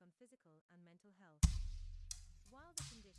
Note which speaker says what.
Speaker 1: On physical and mental health. While the condition